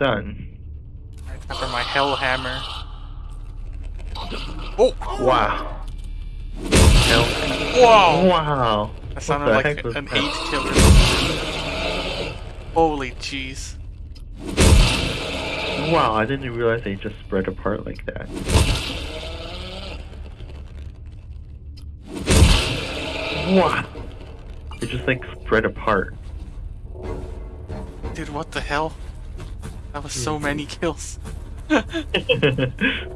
done. Except for my hell hammer. Oh! Wow. Hell. Whoa! Wow. That sounded like an that? eight killer. Holy jeez. Wow, I didn't realize they just spread apart like that. Wow. They just like spread apart. Dude, what the hell? That was so many kills.